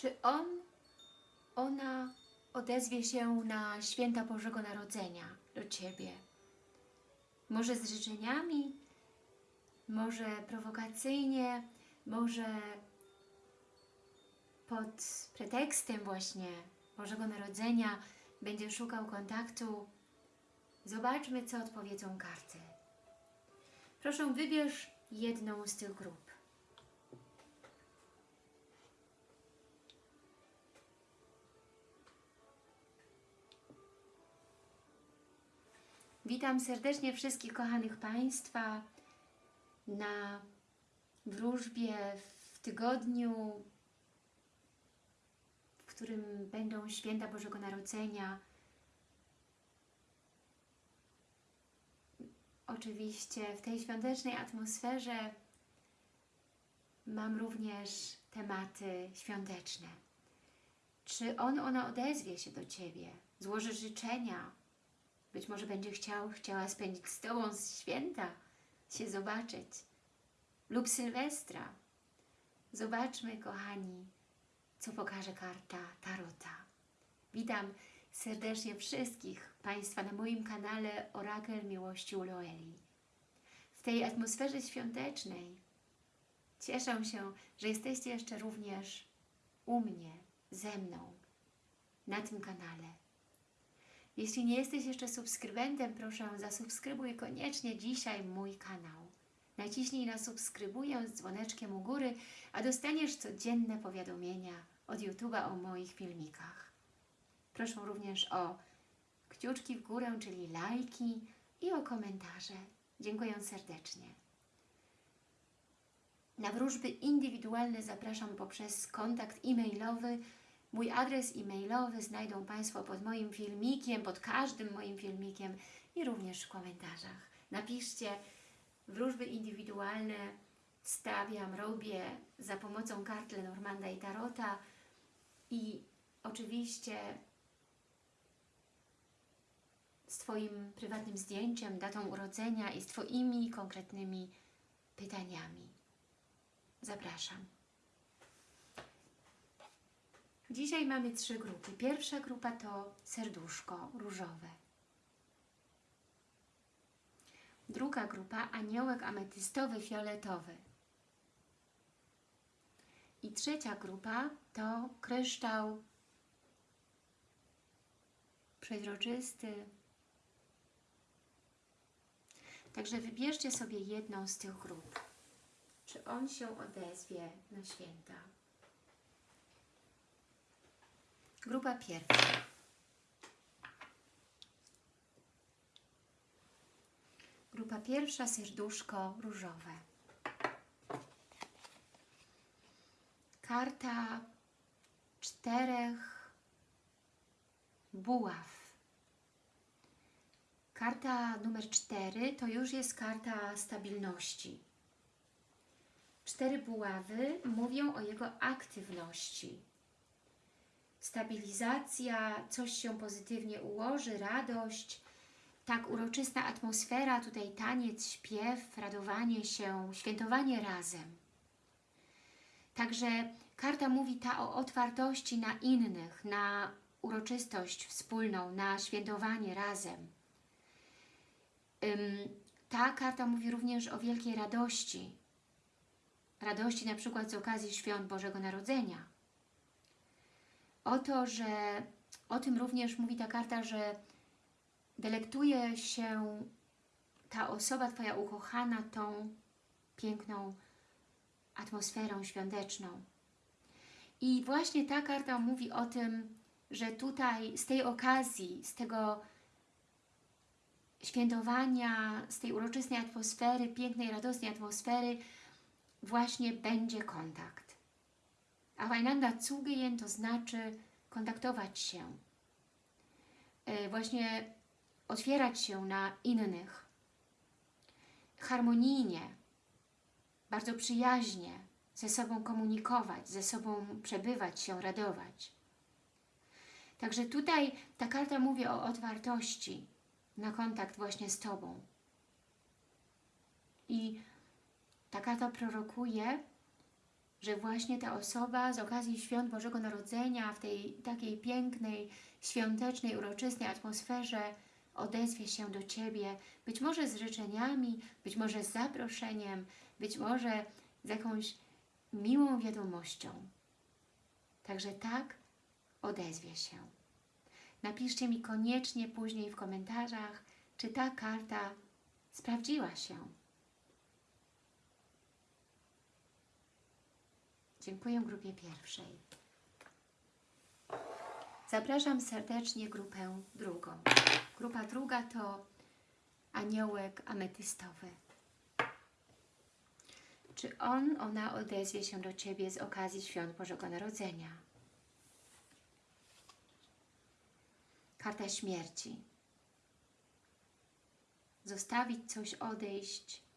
Czy on, ona odezwie się na święta Bożego Narodzenia do Ciebie? Może z życzeniami, może prowokacyjnie, może pod pretekstem właśnie Bożego Narodzenia będzie szukał kontaktu. Zobaczmy, co odpowiedzą karty. Proszę, wybierz jedną z tych grup. Witam serdecznie wszystkich kochanych Państwa na wróżbie w tygodniu, w którym będą święta Bożego Narodzenia. Oczywiście w tej świątecznej atmosferze mam również tematy świąteczne. Czy on, ona odezwie się do Ciebie, złoży życzenia, być może będzie chciał, chciała spędzić z Tobą święta, się zobaczyć. Lub Sylwestra. Zobaczmy, kochani, co pokaże karta Tarota. Witam serdecznie wszystkich Państwa na moim kanale Orakel Miłości u Loeli. W tej atmosferze świątecznej cieszę się, że jesteście jeszcze również u mnie, ze mną, na tym kanale. Jeśli nie jesteś jeszcze subskrybentem, proszę zasubskrybuj koniecznie dzisiaj mój kanał. Naciśnij na subskrybuję z dzwoneczkiem u góry, a dostaniesz codzienne powiadomienia od YouTube'a o moich filmikach. Proszę również o kciuczki w górę, czyli lajki i o komentarze. Dziękuję serdecznie. Na wróżby indywidualne zapraszam poprzez kontakt e-mailowy Mój adres e-mailowy znajdą Państwo pod moim filmikiem, pod każdym moim filmikiem i również w komentarzach. Napiszcie wróżby indywidualne stawiam, robię za pomocą kart Lenormanda i Tarota i oczywiście z Twoim prywatnym zdjęciem, datą urodzenia i z Twoimi konkretnymi pytaniami. Zapraszam. Dzisiaj mamy trzy grupy. Pierwsza grupa to serduszko różowe. Druga grupa aniołek ametystowy, fioletowy. I trzecia grupa to kryształ przezroczysty. Także wybierzcie sobie jedną z tych grup. Czy on się odezwie na święta? Grupa pierwsza. Grupa pierwsza, serduszko różowe. Karta czterech buław. Karta numer cztery to już jest karta stabilności. Cztery buławy mówią o jego aktywności stabilizacja, coś się pozytywnie ułoży, radość, tak uroczysta atmosfera, tutaj taniec, śpiew, radowanie się, świętowanie razem. Także karta mówi ta o otwartości na innych, na uroczystość wspólną, na świętowanie razem. Ta karta mówi również o wielkiej radości. Radości na przykład z okazji świąt Bożego Narodzenia o to, że o tym również mówi ta karta, że delektuje się ta osoba, Twoja ukochana, tą piękną atmosferą świąteczną. I właśnie ta karta mówi o tym, że tutaj z tej okazji, z tego świętowania, z tej uroczystej atmosfery, pięknej, radosnej atmosfery właśnie będzie kontakt aufeinander zugehen to znaczy kontaktować się, e, właśnie otwierać się na innych, harmonijnie, bardzo przyjaźnie ze sobą komunikować, ze sobą przebywać się, radować. Także tutaj ta karta mówi o otwartości na kontakt właśnie z Tobą. I ta karta prorokuje, że właśnie ta osoba z okazji Świąt Bożego Narodzenia w tej takiej pięknej, świątecznej, uroczystej atmosferze odezwie się do Ciebie, być może z życzeniami, być może z zaproszeniem, być może z jakąś miłą wiadomością. Także tak odezwie się. Napiszcie mi koniecznie później w komentarzach, czy ta karta sprawdziła się. Dziękuję grupie pierwszej. Zapraszam serdecznie grupę drugą. Grupa druga to aniołek ametystowy. Czy on, ona odezwie się do Ciebie z okazji Świąt Bożego Narodzenia? Karta śmierci. Zostawić coś, odejść.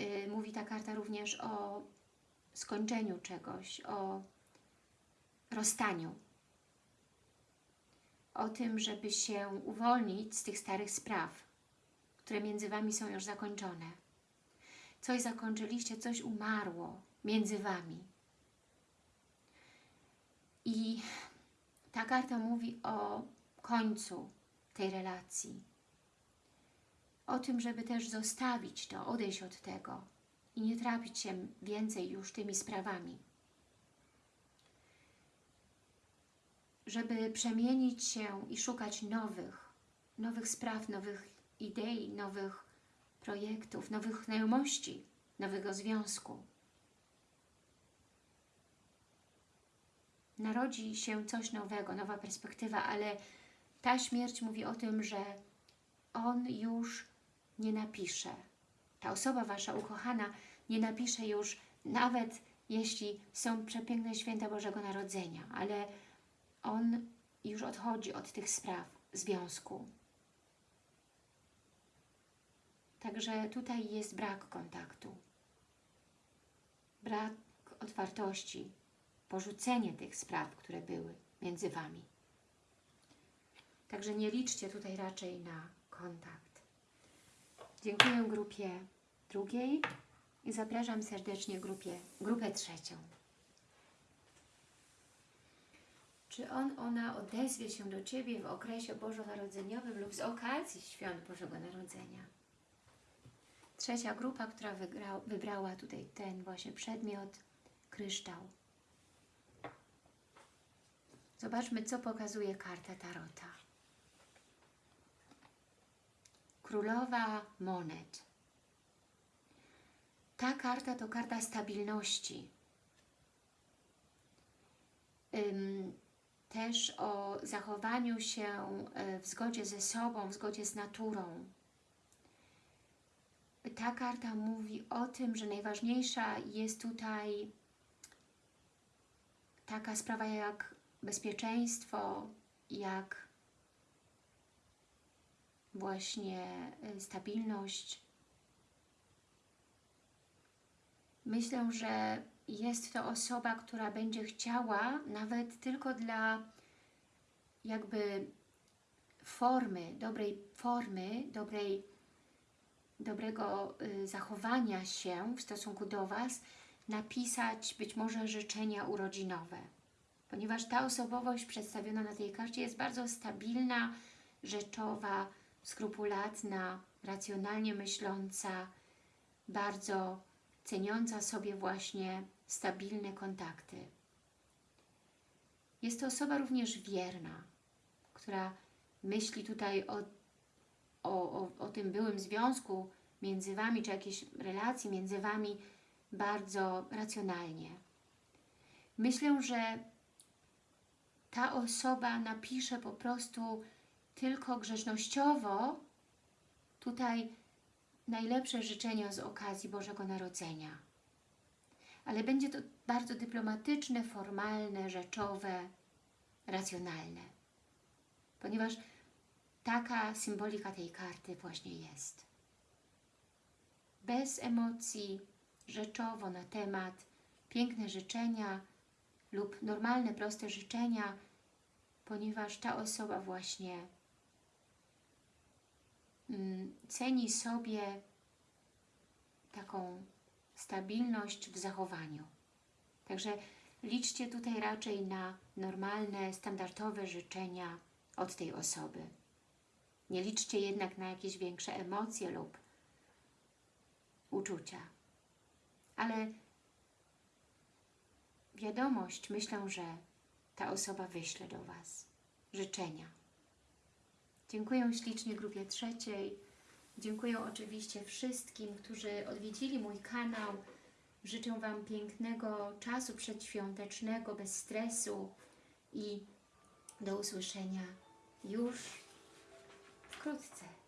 Yy, mówi ta karta również o skończeniu czegoś, o rozstaniu. O tym, żeby się uwolnić z tych starych spraw, które między Wami są już zakończone. Coś zakończyliście, coś umarło między Wami. I ta karta mówi o końcu tej relacji. O tym, żeby też zostawić to, odejść od tego i nie trapić się więcej już tymi sprawami. Żeby przemienić się i szukać nowych, nowych spraw, nowych idei, nowych projektów, nowych znajomości, nowego związku. Narodzi się coś nowego, nowa perspektywa, ale ta śmierć mówi o tym, że on już nie napisze. Ta osoba Wasza ukochana nie napisze już, nawet jeśli są przepiękne święta Bożego Narodzenia, ale on już odchodzi od tych spraw związku. Także tutaj jest brak kontaktu, brak otwartości, porzucenie tych spraw, które były między Wami. Także nie liczcie tutaj raczej na kontakt. Dziękuję grupie drugiej i zapraszam serdecznie grupie, grupę trzecią. Czy on, ona odezwie się do Ciebie w okresie bożonarodzeniowym lub z okazji Świąt Bożego Narodzenia? Trzecia grupa, która wygrał, wybrała tutaj ten właśnie przedmiot, kryształ. Zobaczmy, co pokazuje karta Tarota. Królowa monet. Ta karta to karta stabilności. Też o zachowaniu się e, w zgodzie ze sobą, w zgodzie z naturą. Ta karta mówi o tym, że najważniejsza jest tutaj taka sprawa jak bezpieczeństwo, jak właśnie e, stabilność. Myślę, że jest to osoba, która będzie chciała nawet tylko dla jakby formy, dobrej formy, dobrej, dobrego y, zachowania się w stosunku do Was, napisać być może życzenia urodzinowe. Ponieważ ta osobowość przedstawiona na tej karcie jest bardzo stabilna, rzeczowa, skrupulatna, racjonalnie myśląca, bardzo ceniąca sobie właśnie stabilne kontakty. Jest to osoba również wierna, która myśli tutaj o, o, o, o tym byłym związku między Wami, czy jakiejś relacji między Wami bardzo racjonalnie. Myślę, że ta osoba napisze po prostu tylko grzecznościowo tutaj najlepsze życzenia z okazji Bożego Narodzenia. Ale będzie to bardzo dyplomatyczne, formalne, rzeczowe, racjonalne. Ponieważ taka symbolika tej karty właśnie jest. Bez emocji, rzeczowo na temat, piękne życzenia lub normalne, proste życzenia, ponieważ ta osoba właśnie ceni sobie taką stabilność w zachowaniu. Także liczcie tutaj raczej na normalne, standardowe życzenia od tej osoby. Nie liczcie jednak na jakieś większe emocje lub uczucia. Ale wiadomość, myślę, że ta osoba wyśle do Was życzenia. Dziękuję ślicznie grupie trzeciej. Dziękuję oczywiście wszystkim, którzy odwiedzili mój kanał. Życzę Wam pięknego czasu przedświątecznego, bez stresu i do usłyszenia już wkrótce.